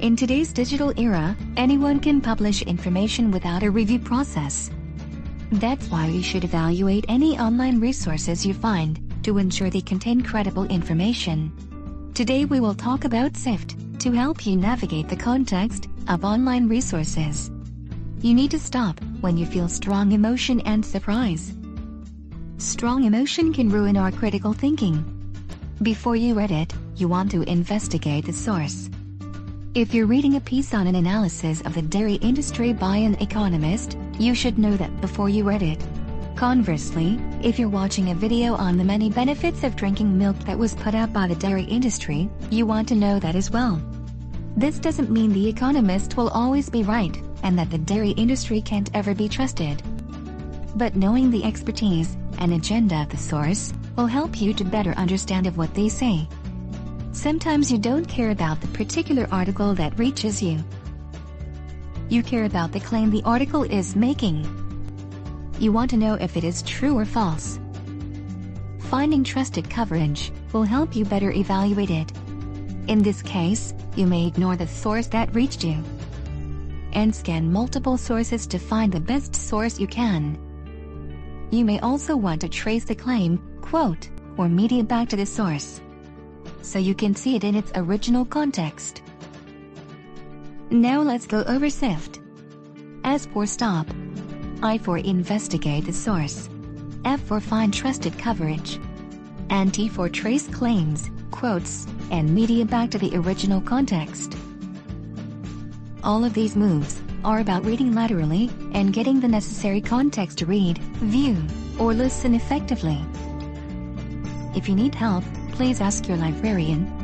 In today's digital era, anyone can publish information without a review process. That's why you should evaluate any online resources you find to ensure they contain credible information. Today we will talk about SIFT to help you navigate the context of online resources. You need to stop when you feel strong emotion and surprise. Strong emotion can ruin our critical thinking. Before you read it, you want to investigate the source. If you're reading a piece on an analysis of the dairy industry by an economist, you should know that before you read it. Conversely, if you're watching a video on the many benefits of drinking milk that was put out by the dairy industry, you want to know that as well. This doesn't mean the economist will always be right, and that the dairy industry can't ever be trusted. But knowing the expertise and agenda of the source will help you to better understand of what they say. Sometimes you don't care about the particular article that reaches you. You care about the claim the article is making. You want to know if it is true or false. Finding trusted coverage will help you better evaluate it. In this case, you may ignore the source that reached you and scan multiple sources to find the best source you can. You may also want to trace the claim, quote, or media back to the source so you can see it in its original context. Now let's go over SIFT. S for stop. I for investigate the source. F for find trusted coverage. And T for trace claims, quotes, and media back to the original context. All of these moves are about reading laterally and getting the necessary context to read, view, or listen effectively. If you need help, please ask your librarian